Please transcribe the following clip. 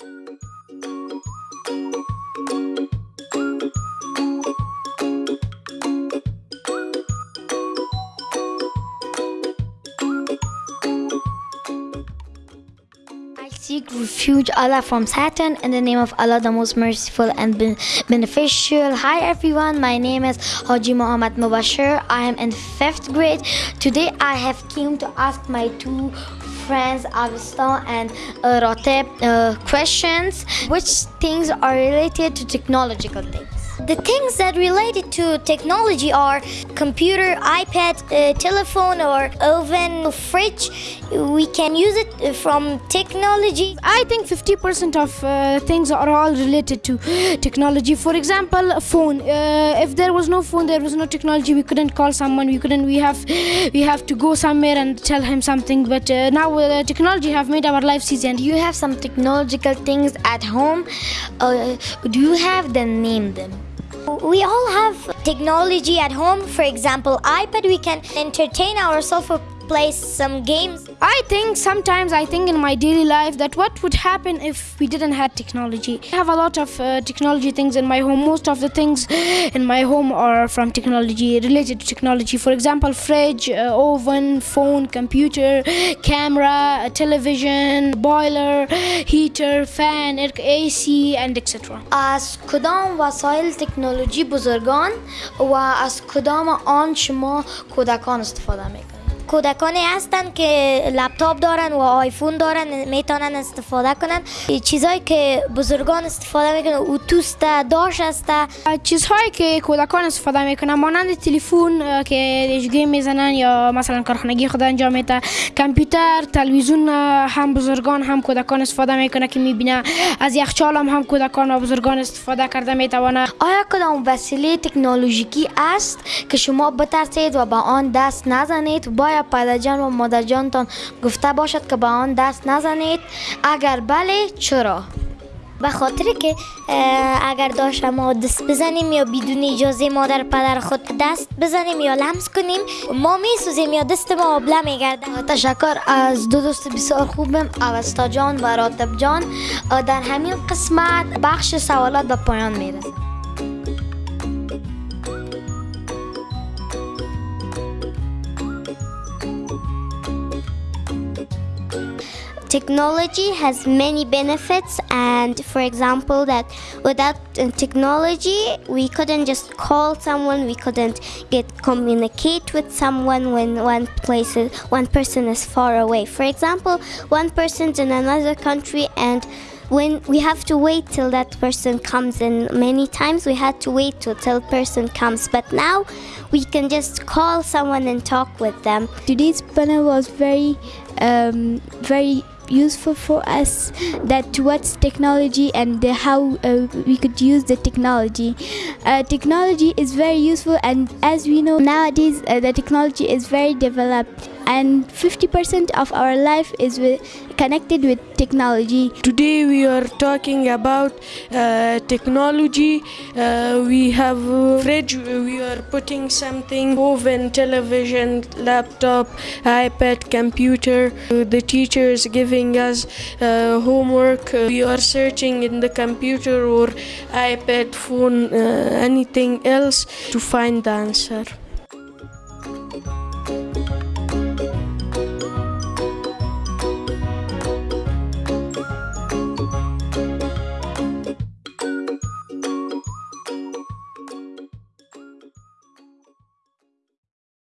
I seek refuge, Allah, from Satan in the name of Allah, the most merciful and ben- beneficial. Hi everyone, my name is Haji Muhammad Mubashir. I am in fifth grade. Today I have came to ask my two friends Avista and uh, Rotep uh, questions. Which things are related to technological things? The things that related to technology are computer, iPad, uh, telephone, or oven, fridge. We can use it from technology. I think 50% of uh, things are all related to technology. For example, a phone. Uh, if there was no phone, there was no technology. We couldn't call someone. We couldn't. We have, we have to go somewhere and tell him something. But uh, now uh, technology have made our lives easy. And Do you have some technological things at home? Uh, do you have them? Name them. We all have technology at home. For example, iPad. We can entertain ourselves or play some games. I think sometimes I think in my daily life that what would happen if we didn't have technology. I have a lot of uh, technology things in my home. Most of the things in my home are from technology, related to technology. For example, fridge, uh, oven, phone, computer, camera, a television, boiler, heater, fan, air- AC, and etc. از کدام وسایل تکنولوژی بزرگان و از کدام آن شما کودکان استفاده می‌کنید کودکانی هستن که لپتاپ دارن و آیفون دارن می‌تونن استفاده کنن. چیزهایی که بزرگان استفاده می‌کنن اوتوست داش است. چیزهایی که کودکان استفاده می‌کنن مانند تلفن که گیم می‌زنن یا مثلا کارخانگی خود انجام میده. کامپیوتر تلویزیون هم بزرگان هم کودکان استفاده می‌کنه که می‌بینه. از یخچال هم هم کودکان و بزرگان استفاده کرده می‌توانه. آیا کدام وسیله تکنولوژیکی است که شما بترسید و به آن دست نزنید؟ باید پدرجان و مادرجانتان گفته باشد که به آن دست نزنید؟ اگر بله چرا؟ به خاطر که اگر داشت ما دست بزنیم یا بدون اجازه مادر پدر خود دست بزنیم یا لمس کنیم ما میسوزیم یا دست ما آبله میگرده تشکر. از دو دوست بسیار خوبم اوستا جان و راتب جان. در همین قسمت بخش سوالات به پایان می‌رسه Technology has many benefits, and for example, that without uh, technology, we couldn't just call someone, we couldn't get communicate with someone when one place is, one person is far away. For example, one person's in another country and when we have to wait till that person comes and many times we had to wait till till person comes but now we can just call someone and talk with them today's panel was very um, very useful for us that towards technology and the, how uh, we could use the technology. Uh, technology is very useful and as we know nowadays uh, the technology is very developed and 50% of our life is with, connected with technology Today we are talking about uh, technology. Uh, we have fridge. We are putting something oven, television, laptop, iPad, computer. The teacher is giving us uh, homework. We are searching in the computer or iPad, phone, uh, anything else to find the answer.